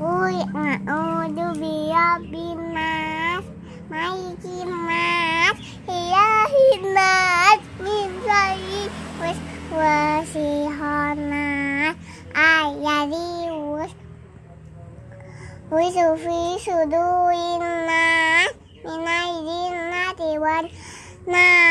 Uy a'udzu birabbin nas malikin nas ilahin nas min syarri waswasihannas ayadius Wisu fi sudurin nas minal jinnati wan nas